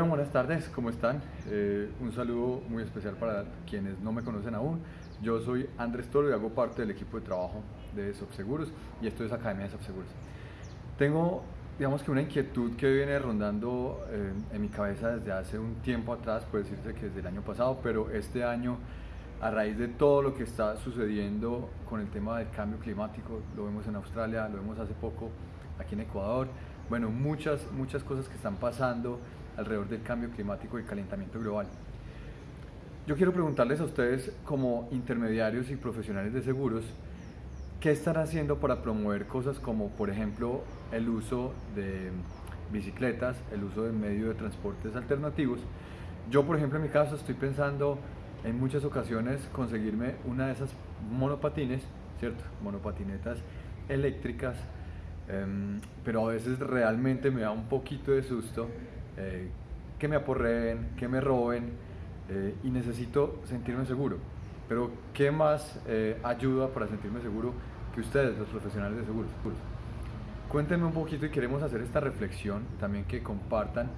Bueno, buenas tardes, ¿cómo están? Eh, un saludo muy especial para quienes no me conocen aún. Yo soy Andrés Toro y hago parte del equipo de trabajo de Subseguros y esto es Academia de Subseguros. Tengo, digamos que una inquietud que viene rondando eh, en mi cabeza desde hace un tiempo atrás, puede decirse que desde el año pasado, pero este año a raíz de todo lo que está sucediendo con el tema del cambio climático, lo vemos en Australia, lo vemos hace poco aquí en Ecuador, bueno, muchas, muchas cosas que están pasando alrededor del cambio climático y calentamiento global. Yo quiero preguntarles a ustedes como intermediarios y profesionales de seguros, ¿qué están haciendo para promover cosas como, por ejemplo, el uso de bicicletas, el uso de medios de transportes alternativos? Yo, por ejemplo, en mi caso estoy pensando en muchas ocasiones conseguirme una de esas monopatines, ¿cierto? Monopatinetas eléctricas, em, pero a veces realmente me da un poquito de susto eh, que me aporreen, que me roben eh, y necesito sentirme seguro. Pero ¿qué más eh, ayuda para sentirme seguro que ustedes, los profesionales de seguros? Cuéntenme un poquito y queremos hacer esta reflexión, también que compartan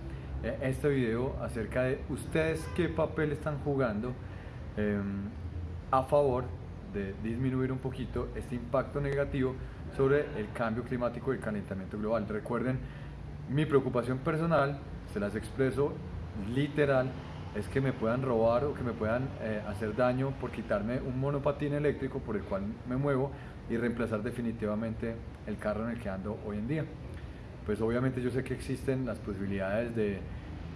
este video acerca de ustedes qué papel están jugando Em, a favor de disminuir un poquito este impacto negativo sobre el cambio climático y el calentamiento global. Recuerden, mi preocupación personal, se las expreso literal, es que me puedan robar o que me puedan eh, hacer daño por quitarme un monopatín eléctrico por el cual me muevo y reemplazar definitivamente el carro en el que ando hoy en día. Pues obviamente yo sé que existen las posibilidades de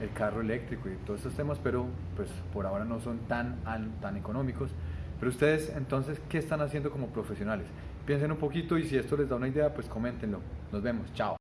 el carro eléctrico y todos estos temas, pero pues por ahora no son tan, tan económicos. Pero ustedes entonces, ¿qué están haciendo como profesionales? Piensen un poquito y si esto les da una idea, pues coméntenlo. Nos vemos, chao.